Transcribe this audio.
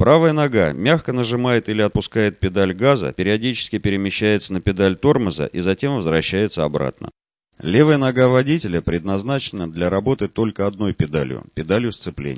Правая нога мягко нажимает или отпускает педаль газа, периодически перемещается на педаль тормоза и затем возвращается обратно. Левая нога водителя предназначена для работы только одной педалью – педалью сцепления.